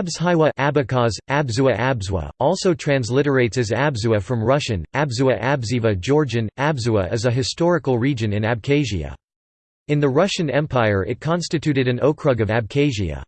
Abzhaiwa Abkhaz, Abzua Abzwa, also transliterates as Abzua from Russian, Abzua Abziva Georgian, Abzua is a historical region in Abkhazia. In the Russian Empire it constituted an okrug of Abkhazia.